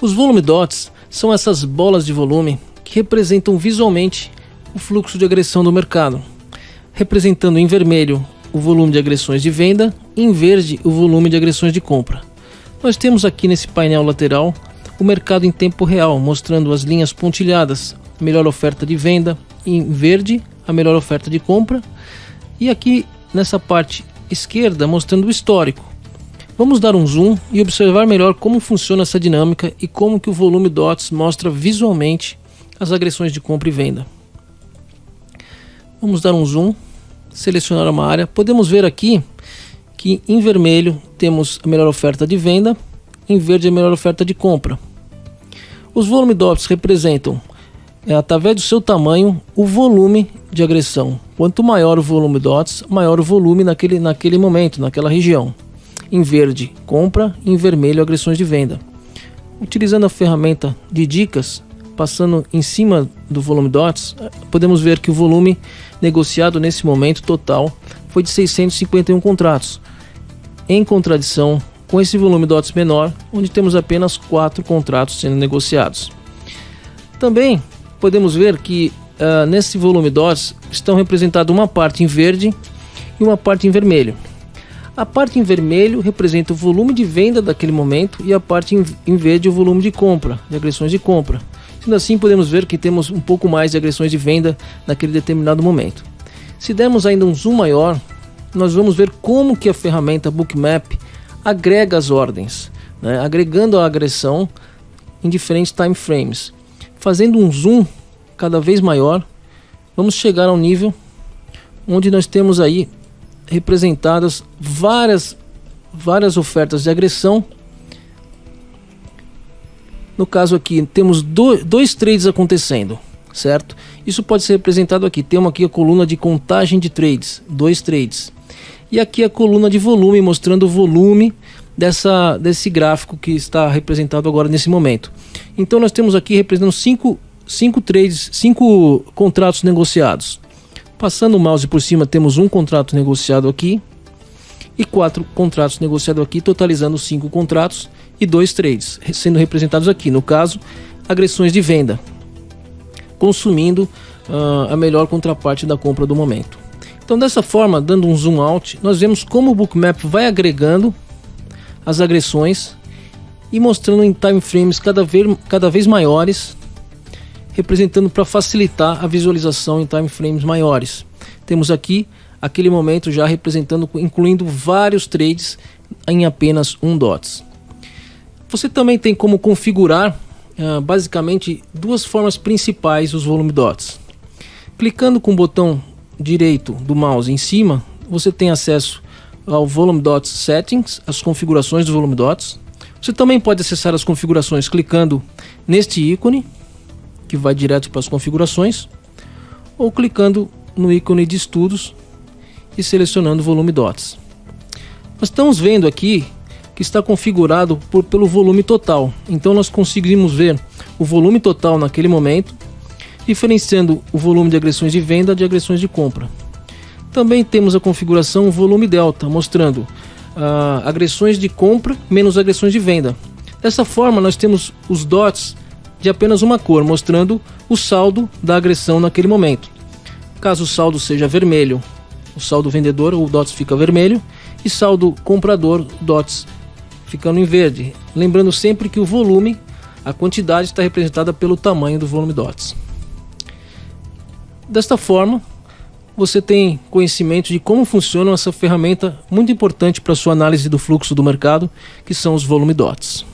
Os volume dots são essas bolas de volume que representam visualmente o fluxo de agressão do mercado, representando em vermelho o volume de agressões de venda e em verde o volume de agressões de compra. Nós temos aqui nesse painel lateral o mercado em tempo real, mostrando as linhas pontilhadas, melhor oferta de venda, em verde a melhor oferta de compra, e aqui nessa parte esquerda mostrando o histórico. Vamos dar um zoom e observar melhor como funciona essa dinâmica e como que o volume DOTS mostra visualmente as agressões de compra e venda. Vamos dar um zoom, selecionar uma área. Podemos ver aqui que em vermelho temos a melhor oferta de venda, em verde a melhor oferta de compra. Os volume DOTs representam, é, através do seu tamanho, o volume de agressão. Quanto maior o volume DOTs, maior o volume naquele, naquele momento, naquela região. Em verde, compra, em vermelho, agressões de venda. Utilizando a ferramenta de dicas, passando em cima do volume DOTs, podemos ver que o volume negociado nesse momento total foi de 651 contratos, em contradição com esse volume DOTS menor, onde temos apenas 4 contratos sendo negociados. Também podemos ver que uh, nesse volume DOTS estão representadas uma parte em verde e uma parte em vermelho. A parte em vermelho representa o volume de venda daquele momento e a parte em verde o volume de compra, de agressões de compra. Sendo assim, podemos ver que temos um pouco mais de agressões de venda naquele determinado momento. Se dermos ainda um zoom maior, nós vamos ver como que a ferramenta Bookmap agrega as ordens, né? agregando a agressão em diferentes time frames. Fazendo um zoom cada vez maior, vamos chegar ao nível onde nós temos aí representadas várias várias ofertas de agressão. No caso aqui, temos do, dois trades acontecendo, certo? Isso pode ser representado aqui. Temos aqui a coluna de contagem de trades, dois trades. E aqui a coluna de volume, mostrando o volume dessa, desse gráfico que está representado agora nesse momento. Então nós temos aqui representando cinco, cinco trades, cinco contratos negociados. Passando o mouse por cima, temos um contrato negociado aqui e quatro contratos negociados aqui, totalizando cinco contratos e dois trades, sendo representados aqui, no caso, agressões de venda, consumindo uh, a melhor contraparte da compra do momento. Então, dessa forma, dando um zoom out, nós vemos como o Bookmap vai agregando as agressões e mostrando em time frames cada vez, cada vez maiores representando para facilitar a visualização em time frames maiores. Temos aqui aquele momento já representando, incluindo vários trades em apenas um dots. Você também tem como configurar uh, basicamente duas formas principais os volume dots. Clicando com o botão direito do mouse em cima, você tem acesso ao volume dots settings, as configurações do volume dots. Você também pode acessar as configurações clicando neste ícone que vai direto para as configurações, ou clicando no ícone de estudos e selecionando volume DOTS. Nós estamos vendo aqui que está configurado por, pelo volume total, então nós conseguimos ver o volume total naquele momento, diferenciando o volume de agressões de venda de agressões de compra. Também temos a configuração volume delta, mostrando uh, agressões de compra menos agressões de venda. Dessa forma, nós temos os dots de apenas uma cor, mostrando o saldo da agressão naquele momento. Caso o saldo seja vermelho, o saldo vendedor, o DOTS fica vermelho, e saldo comprador, DOTS ficando em verde. Lembrando sempre que o volume, a quantidade está representada pelo tamanho do volume DOTS. Desta forma, você tem conhecimento de como funciona essa ferramenta muito importante para sua análise do fluxo do mercado, que são os volume DOTs.